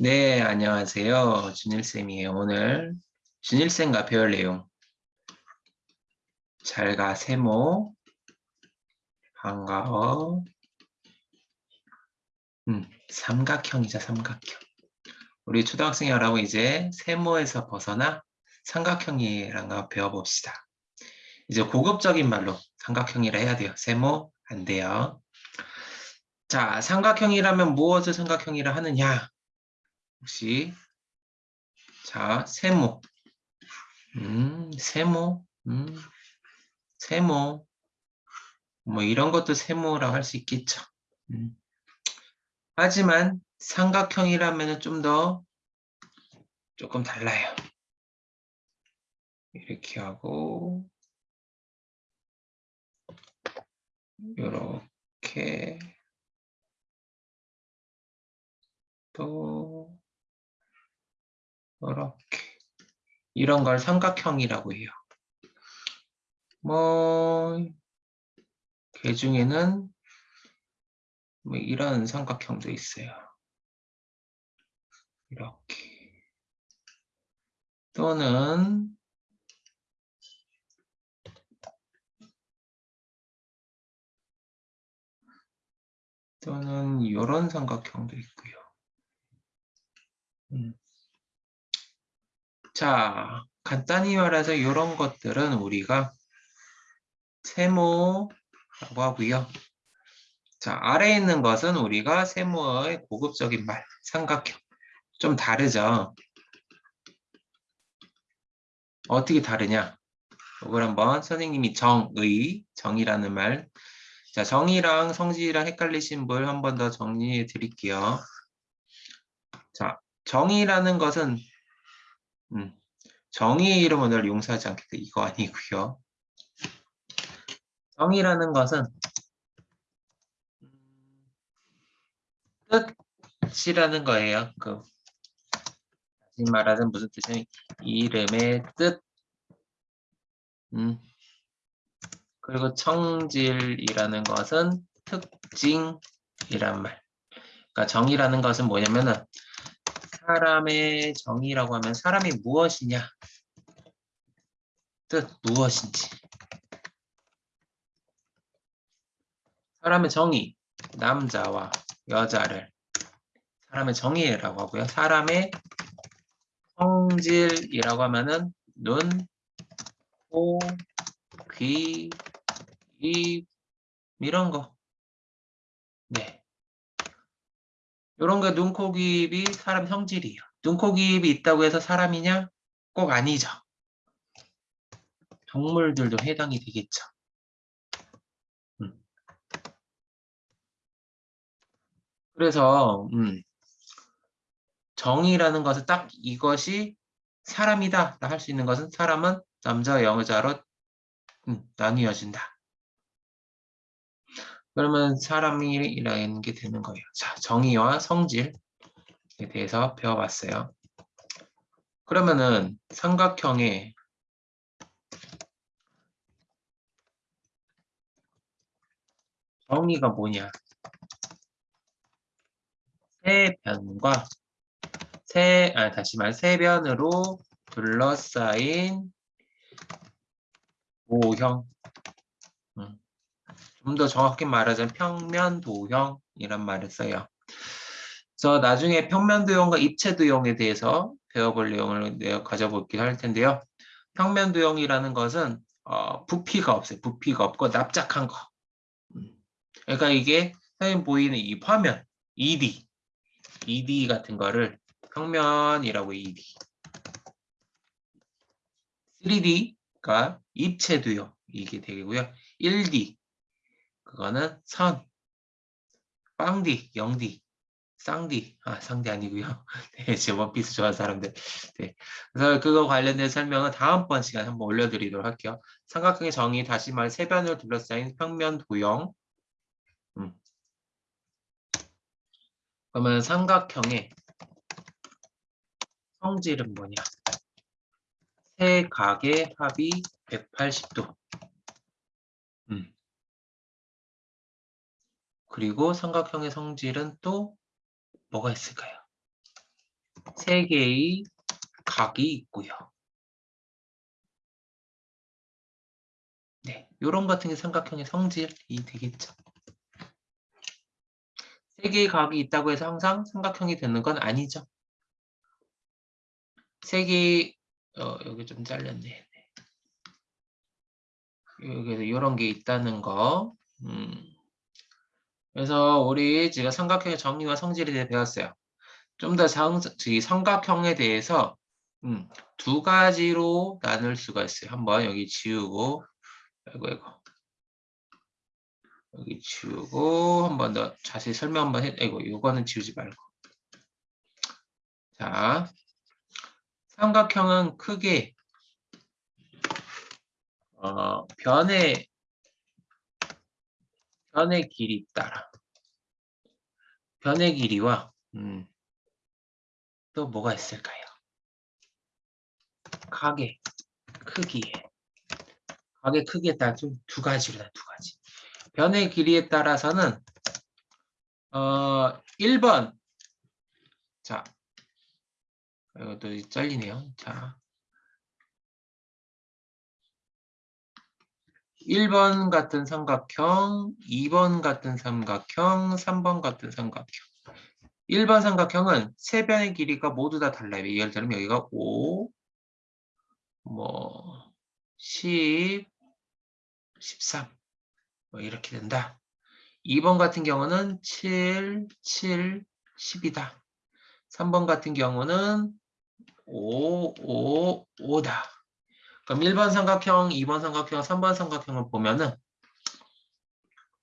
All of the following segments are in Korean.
네, 안녕하세요. 준일쌤이에요. 오늘 준일쌤과 배울 내용 잘가 세모 반가워 음, 삼각형이죠, 삼각형. 우리 초등학생 여러분 이제 세모에서 벗어나 삼각형이라는 거 배워봅시다. 이제 고급적인 말로 삼각형이라 해야 돼요. 세모 안 돼요. 자, 삼각형이라면 무엇을 삼각형이라 하느냐? 혹시? 자 세모. 음 세모. 음 세모. 뭐 이런 것도 세모라고 할 수 있겠죠. 음. 하지만 삼각형이라면 좀 더 조금 달라요. 이렇게 하고 이렇게 또 이렇게 이런 걸 삼각형이라고 해요. 뭐, 그 중에는 뭐 이런 삼각형도 있어요. 이렇게. 또는 또는 이런 삼각형도 있고요. 음. 자, 간단히 말해서 이런 것들은 우리가 세모라고 하고요. 자, 아래에 있는 것은 우리가 세모의 고급적인 말, 삼각형. 좀 다르죠? 어떻게 다르냐? 이걸 한번 선생님이 정의, 정의라는 말. 자, 정의랑 성질이랑 헷갈리신 분 한 번 더 정리해 드릴게요. 자, 정의라는 것은 음, 정의의 이름은 늘 용서하지 않겠다. 이거 아니고요. 정의라는 것은 뜻이라는 거예요. 그 다시 말하자면 무슨 뜻이냐면 이름의 뜻. 음. 그리고 청질이라는 것은 특징이란 말. 그러니까 정의라는 것은 뭐냐면은 사람의 정의라고 하면 사람이 무엇이냐? 뜻 무엇인지. 사람의 정의 남자와 여자를 사람의 정의라고 하고요. 사람의 성질이라고 하면은 눈, 코, 귀, 입 이런 거. 네. 이런 게 눈코입이 사람 성질이에요. 눈코입이 있다고 해서 사람이냐? 꼭 아니죠. 동물들도 해당이 되겠죠. 음. 그래서 음, 정의라는 것은 딱 이것이 사람이다 할 수 있는 것은 사람은 남자 여자로 음, 나뉘어진다. 그러면 사람이라는 게 되는 거예요. 자, 정의와 성질에 대해서 배워봤어요. 그러면은 삼각형의 정의가 뭐냐? 세 변과 세, 아, 다시 말, 세 변으로 둘러싸인 모형. 음. 좀더 정확히 말하자면 평면도형이란 말을 써요. 그래서 나중에 평면도형과 입체도형에 대해서 배워볼 내용을 가져볼게 할 텐데요. 평면도형이라는 것은 어, 부피가 없어요. 부피가 없고 납작한 거. 음. 그러니까 이게 선생님 보이는 이 화면 2D, 2D 같은 거를 평면이라고 2D. 3D가 입체도형 이게 되고요. 1D 그거는 선, 빵디, 영디, 쌍디, 아 상디 아니고요. 네, 제 원피스 좋아하는 사람들. 네, 그래서 그거 관련된 설명은 다음번 시간에 한번 올려드리도록 할게요. 삼각형의 정의 다시 말 세변을 둘러싸인 평면 도형. 음. 그러면 삼각형의 성질은 뭐냐? 세 각의 합이 180도. 음. 그리고 삼각형의 성질은 또 뭐가 있을까요? 세 개의 각이 있고요. 네, 요런 같은 게 삼각형의 성질이 되겠죠. 세 개의 각이 있다고 해서 항상 삼각형이 되는 건 아니죠. 세 개의 어, 여기 좀 잘렸네. 여기서 이런 게 있다는 거. 음. 그래서 우리 지금 삼각형의 정의와 성질에 대해 배웠어요. 좀 더 삼각형에 대해서 음, 두 가지로 나눌 수가 있어요. 한번 여기 지우고 아이고 아이고 여기 지우고 한 번 더 자세히 설명 한번 해. 아이고 이거는 지우지 말고. 자, 삼각형은 크게 어, 변의 변의 길이 따라 변의 길이와 음, 또 뭐가 있을까요? 각의 크기에 각의 크기에 따라 두 가지로 두 가지. 변의 길이에 따라서는 어 1번 자 이것도 잘리네요. 자 1번 같은 삼각형, 2번 같은 삼각형, 3번 같은 삼각형. 1번 삼각형은 세 변의 길이가 모두 다 달라요. 예를 들면 여기가 5, 뭐 10, 13, 뭐 이렇게 된다. 2번 같은 경우는 7, 7, 10이다. 3번 같은 경우는 5, 5, 5다. 그럼 1번 삼각형, 2번 삼각형, 3번 삼각형을 보면은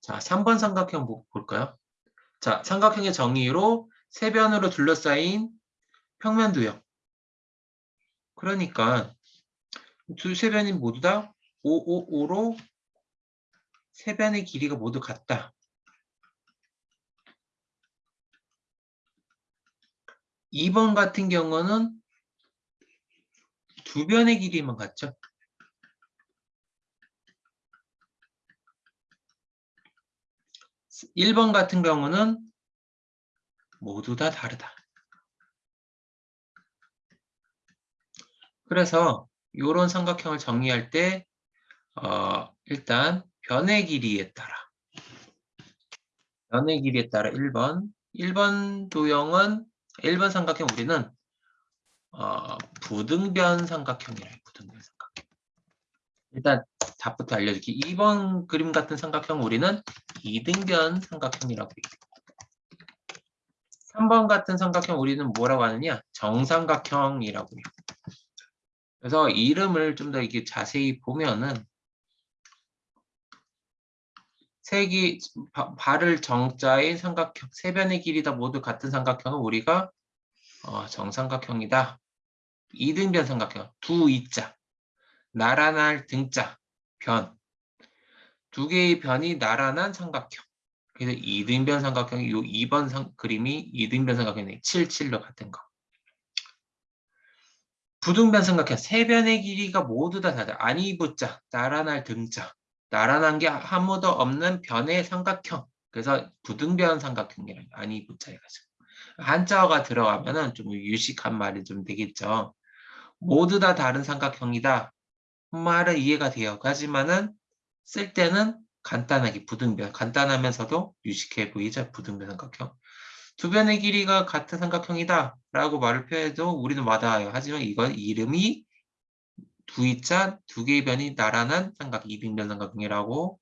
자, 3번 삼각형 볼까요? 자, 삼각형의 정의로 세 변으로 둘러싸인 평면도형. 그러니까 두 세 변이 모두 다 5, 5, 5로 세 변의 길이가 모두 같다. 2번 같은 경우는 두 변의 길이만 같죠? (1번) 같은 경우는 모두 다 다르다. 그래서 이런 삼각형을 정의할 때 어, 일단 변의 길이에 따라 변의 길이에 따라 1번 1번 도형은 1번 삼각형 우리는 어, 부등변 삼각형이래요. 부등변 삼각형. 일단 답부터 알려줄게. 2번 그림 같은 삼각형 우리는 이등변 삼각형이라고 해요. 3번 같은 삼각형 우리는 뭐라고 하느냐? 정삼각형이라고 해요. 그래서 이름을 좀 더 이렇게 자세히 보면은 색이 발을 정자인 삼각형, 세 변의 길이다 모두 같은 삼각형은 우리가 어, 정삼각형이다. 이등변 삼각형, 두 이자, 나란할 등자, 변. 두 개의 변이 나란한 삼각형. 그래서 이등변 삼각형이 요 2번 상, 그림이 이등변 삼각형이 7, 7로 같은 거. 부등변 삼각형, 세 변의 길이가 모두 다 다르다. 아니부자, 나란할 등자. 나란한 게 아무도 없는 변의 삼각형. 그래서 부등변 삼각형이라고 아니부자 해가지고. 한자어가 들어가면은 좀 유식한 말이 좀 되겠죠. 모두 다 다른 삼각형이다. 말은 이해가 돼요. 하지만은 쓸 때는 간단하게 부등변, 간단하면서도 유식해 보이죠. 부등변 삼각형. 두 변의 길이가 같은 삼각형이다 라고 말을 표해도 우리는 와닿아요. 하지만 이건 이름이 두이자 두 개의 변이 나란한 삼각, 이등변 삼각형이라고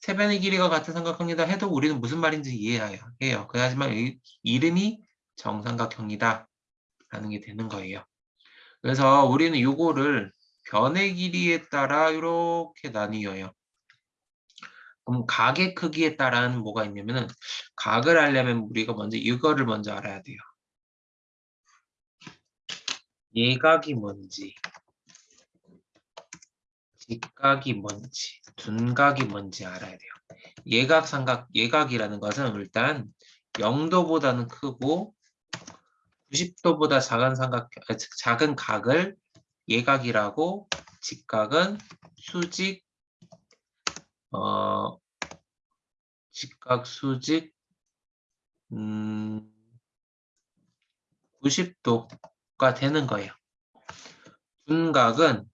세 변의 길이가 같은 삼각형이다 해도 우리는 무슨 말인지 이해해요. 해요. 하지만 이름이 정삼각형이다 라는 게 되는 거예요. 그래서 우리는 이거를 변의 길이에 따라 이렇게 나뉘어요. 그럼 각의 크기에 따라는 뭐가 있냐면은 각을 알려면 우리가 먼저 이거를 먼저 알아야 돼요. 예각이 뭔지, 직각이 뭔지, 둔각이 뭔지 알아야 돼요. 예각, 삼각, 예각이라는 것은 일단 0도보다는 크고 90도보다 작은 삼각 아, 작은 각을 예각이라고 직각은 수직 어 직각 수직 음 90도가 되는 거예요. 둔각은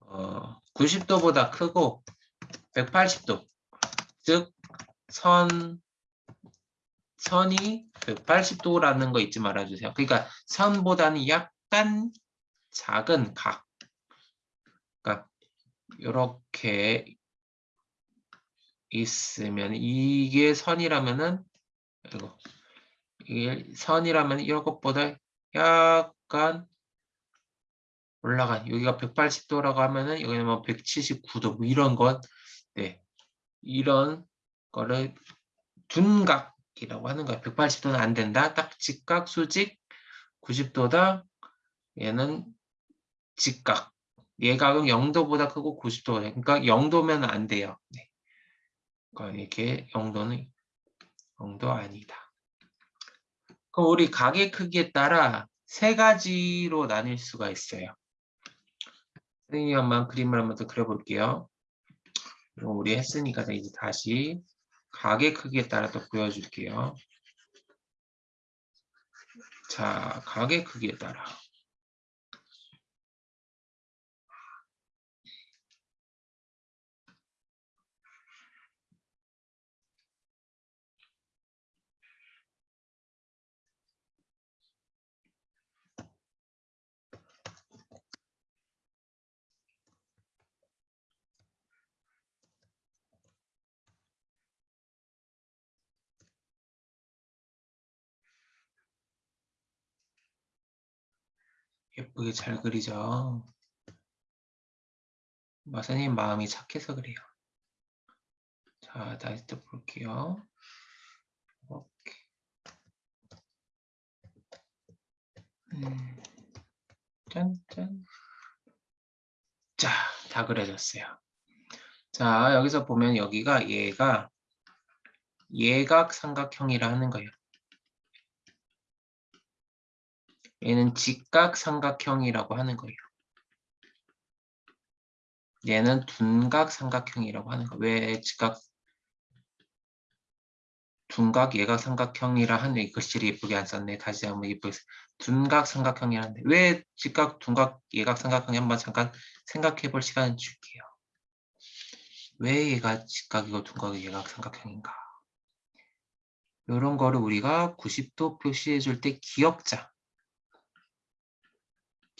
어, 90도보다 크고 180도 즉 선, 선이 180도라는 거 잊지 말아주세요. 그러니까 선보다는 약간 작은 각. 그러니까 이렇게 있으면 이게 선이라면은 이거 이게 선이라면 이것보다 약간 올라간 여기가 180도라고 하면은 여기는 뭐 179도 뭐 이런 것 네. 이런 거를 둔각 이라고 하는 거예요. 180도는 안 된다. 딱 직각 수직 90도다. 얘는 직각. 예각은 0도보다 크고 90도가 돼. 그러니까 0도면 안 돼요. 네. 그러니까 이렇게 0도는 0도 아니다. 그럼 우리 각의 크기에 따라 세 가지로 나뉠 수가 있어요. 선생님이 한번 그림을 한번 더 그려볼게요. 우리 했으니까 이제 다시 각의 크기에 따라 또 보여줄게요. 자, 각의 크기에 따라. 예쁘게 잘 그리죠. 마사님 마음이 착해서 그래요. 자, 다시 또 볼게요. 이렇게. 음, 짠짠. 자, 다 그려졌어요. 자, 여기서 보면 여기가 얘가 예각 삼각형이라 하는 거예요. 얘는 직각 삼각형이라고 하는 거예요. 얘는 둔각 삼각형이라고 하는 거예요. 왜 직각 둔각 예각 삼각형이라 하는 이 글씨를 예쁘게 안 썼네. 다시 한번 예쁘게 둔각 삼각형이라는데 왜 직각 둔각 예각 삼각형이 한번 잠깐 생각해 볼 시간을 줄게요. 왜 얘가 직각이고 둔각이 예각 삼각형인가? 이런 거를 우리가 90도 표시해 줄 때 기억자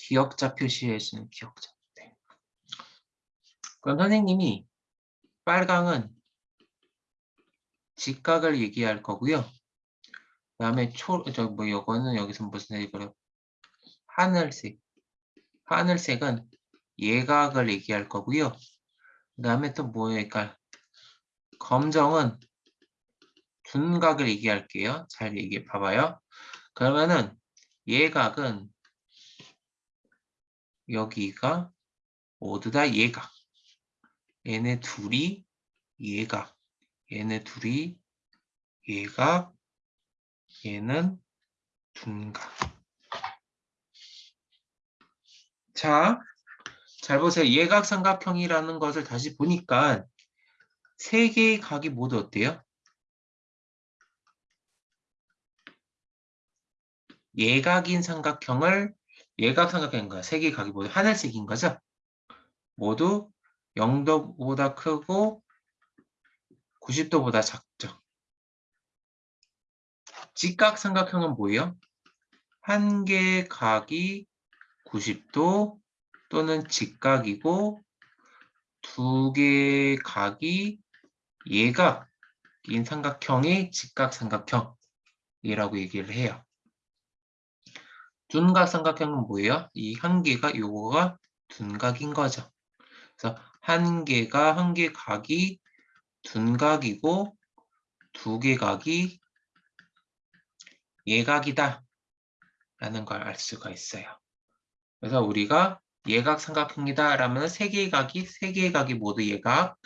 기억자 표시해 주는 기억자. 네. 그럼 선생님이 빨강은 직각을 얘기할 거고요. 그 다음에 초, 저, 뭐, 이거는 여기서 무슨 색으로? 하늘색. 하늘색은 예각을 얘기할 거고요. 그 다음에 또 뭐예요? 그러니까 검정은 둔각을 얘기할게요. 잘 얘기해 봐봐요. 그러면은 예각은 여기가 모두 다 예각. 얘네 둘이 예각. 얘네 둘이 예각. 얘는 둔각. 자, 잘 보세요. 예각 삼각형이라는 것을 다시 보니까 세 개의 각이 모두 어때요? 예각인 삼각형을 예각삼각형인가 색의 각이 모두 하늘색인 거죠. 모두 0도보다 크고 90도보다 작죠. 직각삼각형은 뭐예요? 한 개의 각이 90도 또는 직각이고 두 개의 각이 예각인 삼각형이 직각삼각형이라고 얘기를 해요. 둔각 삼각형은 뭐예요? 이 한 개가 요거가 둔각인 거죠. 그래서 한 개가 한 개 각이 둔각이고 두 개 각이 예각이다 라는 걸 알 수가 있어요. 그래서 우리가 예각 삼각형이다 라면 세 개의 각이 세 개의 각이 모두 예각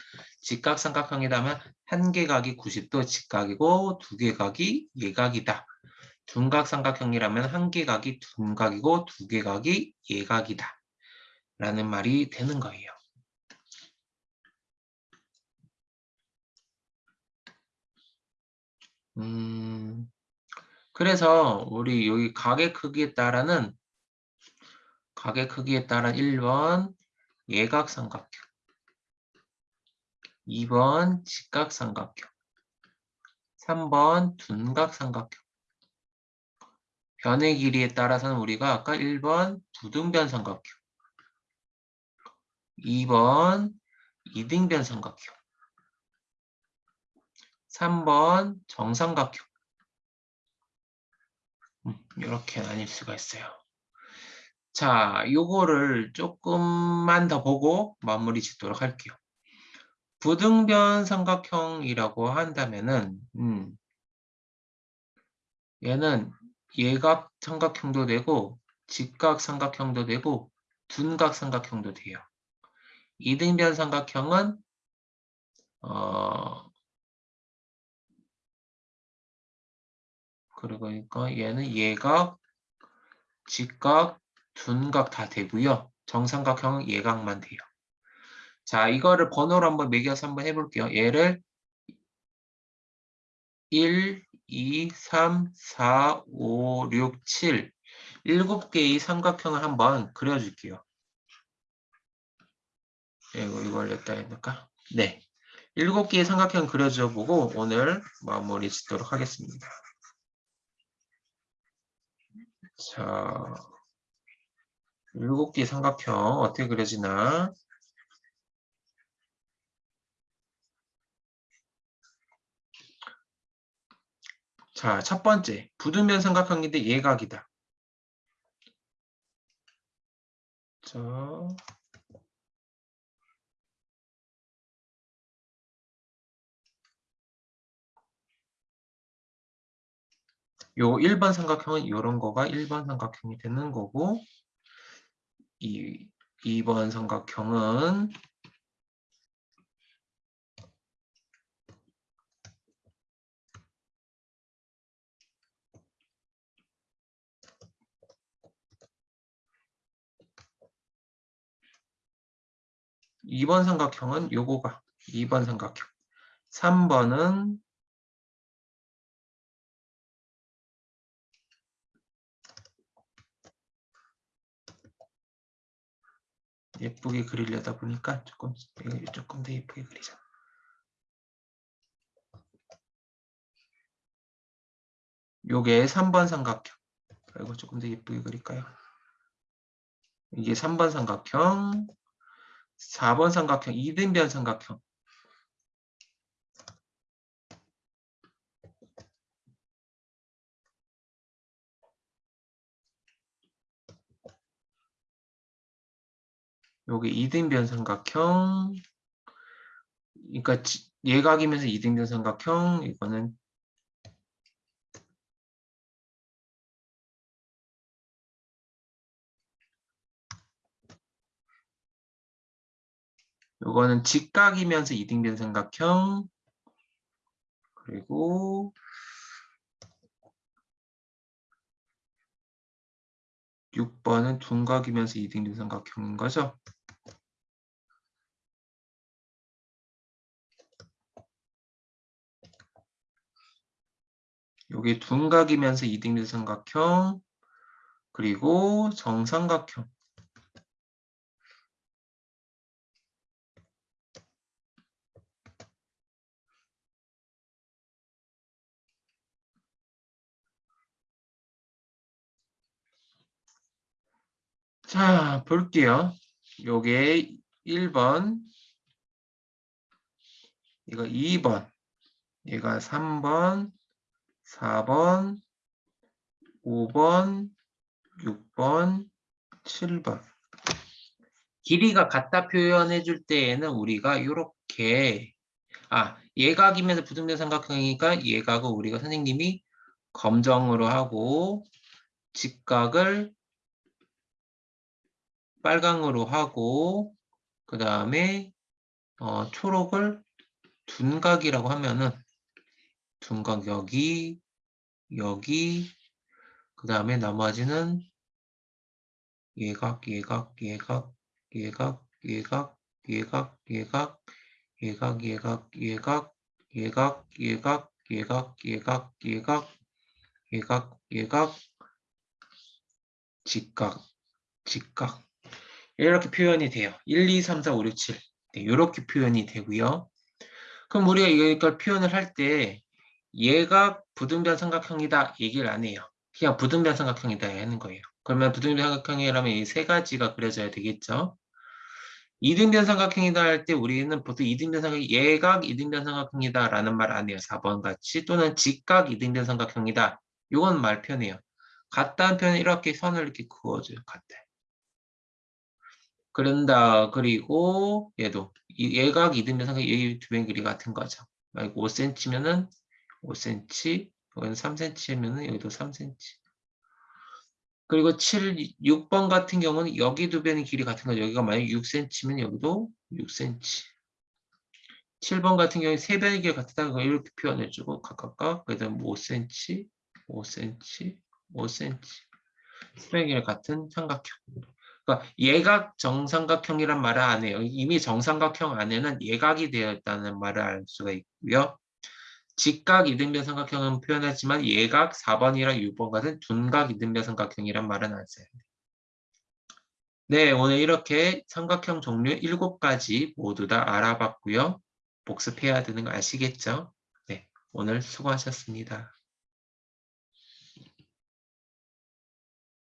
직각 삼각형이라면 한 개 각이 90도 직각이고 두 개 각이 예각이다 둔각삼각형이라면 한 개각이 둔각이고 두 개각이 예각이다. 라는 말이 되는 거예요. 음, 그래서 우리 여기 각의 크기에 따라는 각의 크기에 따라 1번 예각삼각형 2번 직각삼각형 3번 둔각삼각형 변의 길이에 따라서는 우리가 아까 1번 부등변 삼각형 2번 이등변 삼각형 3번 정삼각형 이렇게 음, 나뉠 수가 있어요. 자, 요거를 조금만 더 보고 마무리 짓도록 할게요. 부등변 삼각형이라고 한다면은 음, 얘는 예각 삼각형도 되고 직각 삼각형도 되고 둔각 삼각형도 돼요. 이등변 삼각형은 어 그러니까 얘는 예각, 직각, 둔각 다 되고요. 정삼각형은 예각만 돼요. 자, 이거를 번호로 한번 매겨서 한번 해볼게요. 얘를 1, 2, 3, 4, 5, 6, 7 7개의 삼각형을 한번 그려줄게요. 이거, 이걸 냈다 했니까 네. 7개의 삼각형 그려줘 보고 오늘 마무리 짓도록 하겠습니다. 자, 7개의 삼각형 어떻게 그려지나? 자, 첫 번째, 부등변 삼각형인데 예각이다. 자, 요 1번 삼각형은 이런 거가 1번 삼각형이 되는 거고 이 2번 삼각형은 이번 삼각형은 요거가 2번 삼각형 3번은 예쁘게 그리려다 보니까 조금 조금 더 예쁘게 그리자. 요게 3번 삼각형. 이거 조금 더 예쁘게 그릴까요? 이게 3번 삼각형, 4번 삼각형, 이등변 삼각형. 요게 이등변 삼각형 그러니까 예각이면서 이등변 삼각형 이거는 요거는 직각이면서 이등변 삼각형. 그리고 6번은 둔각이면서 이등변 삼각형인 거죠. 여기 둔각이면서 이등변 삼각형. 그리고 정삼각형 자, 볼게요. 요게 1번, 이거 2번, 얘가 3번, 4번, 5번, 6번, 7번. 길이가 같다 표현해 줄 때에는 우리가 이렇게 아 예각이면서 부등변 삼각형이니까 예각을 우리가 선생님이 검정으로 하고 직각을 빨강으로 하고 그 다음에 어, 초록을 둔각이라고 하면은 둔각 여기 여기 그 다음에 나머지는 예각 예각 예각 예각 예각 예각 예각 예각 예각 예각 예각 예각 예각 예각 예각 예각, 예각, 직각, 직각. 이렇게 표현이 돼요. 1, 2, 3, 4, 5, 6, 7. 네, 이렇게 표현이 되고요. 그럼 우리가 이걸 표현을 할때 예각 부등변 삼각형이다 얘기를 안 해요. 그냥 부등변 삼각형이다 하는 거예요. 그러면 부등변 삼각형이라면 이 세 가지가 그려져야 되겠죠. 이등변 삼각형이다 할 때 우리는 보통 이등변 삼각형, 예각 이등변 삼각형이다 라는 말 안 해요. 4번 같이 또는 직각 이등변 삼각형이다. 이건 말 편해요. 같다는 표현은 이렇게 선을 이렇게 그어줘요. 같다. 그런다. 그리고 얘도 이 예각 이등변 삼각형 이두 변 길이 같은 거죠. 만약 5cm면은 5cm, 여기는 3cm면은 여기도 3cm. 그리고 7, 6번 같은 경우는 여기 두 변의 길이 같은 거죠. 여기가 만약 6cm면 여기도 6cm. 7번 같은 경우에 세 변의 길이 같다고 이렇게 표현해주고 각각각 그다음 5cm, 5cm, 5cm. 세 변의 길이 같은 삼각형. 그러니까 예각 정삼각형이란 말을 안 해요. 이미 정삼각형 안에는 예각이 되어 있다는 말을 알 수가 있고요. 직각 이등변 삼각형은 표현하지만 예각 4번이랑 6번 같은 둔각 이등변 삼각형이란 말은 안 써요. 네, 오늘 이렇게 삼각형 종류 7가지 모두 다 알아봤고요. 복습해야 되는 거 아시겠죠? 네, 오늘 수고하셨습니다.